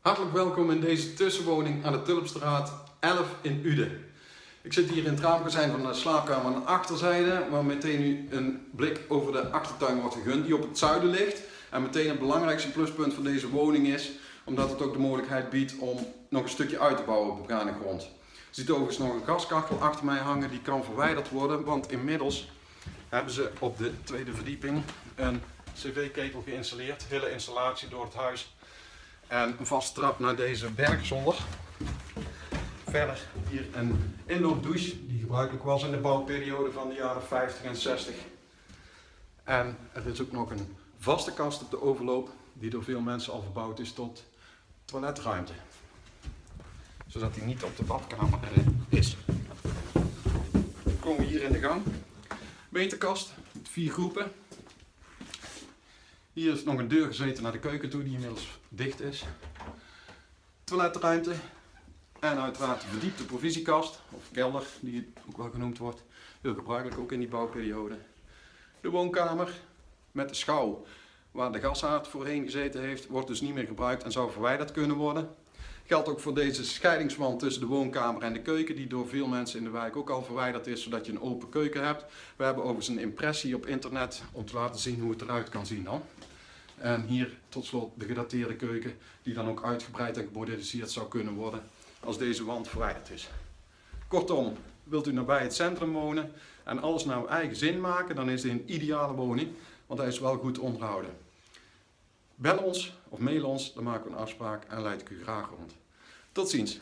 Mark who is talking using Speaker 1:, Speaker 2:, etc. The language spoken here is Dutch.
Speaker 1: Hartelijk welkom in deze tussenwoning aan de Tulpstraat 11 in Uden. Ik zit hier in het raamkozijn van de slaapkamer aan de achterzijde, waar meteen nu een blik over de achtertuin wordt gegund, die op het zuiden ligt. En meteen het belangrijkste pluspunt van deze woning is, omdat het ook de mogelijkheid biedt om nog een stukje uit te bouwen op begane grond. Ziet overigens nog een gaskachel achter mij hangen, die kan verwijderd worden, want inmiddels hebben ze op de tweede verdieping een cv-ketel geïnstalleerd. Hele installatie door het huis. En een vaste trap naar deze bergzolder. Verder hier een indoor douche die gebruikelijk was in de bouwperiode van de jaren 50 en 60. En er is ook nog een vaste kast op de overloop die door veel mensen al verbouwd is tot toiletruimte. Zodat hij niet op de badkamer is. Dan komen we hier in de gang. Winterkast met vier groepen. Hier is nog een deur gezeten naar de keuken toe die inmiddels dicht is. Toiletruimte. En uiteraard de verdiepte provisiekast, of kelder die het ook wel genoemd wordt. Heel gebruikelijk ook in die bouwperiode. De woonkamer met de schouw waar de gashaard voorheen gezeten heeft, wordt dus niet meer gebruikt en zou verwijderd kunnen worden. Geldt ook voor deze scheidingswand tussen de woonkamer en de keuken, die door veel mensen in de wijk ook al verwijderd is, zodat je een open keuken hebt. We hebben overigens een impressie op internet om te laten zien hoe het eruit kan zien dan. En hier tot slot de gedateerde keuken, die dan ook uitgebreid en gemoderniseerd zou kunnen worden als deze wand verwijderd is. Kortom, wilt u nabij het centrum wonen en alles naar uw eigen zin maken, dan is dit een ideale woning, want hij is wel goed onderhouden. Bel ons of mail ons, dan maken we een afspraak en leid ik u graag rond. Tot ziens!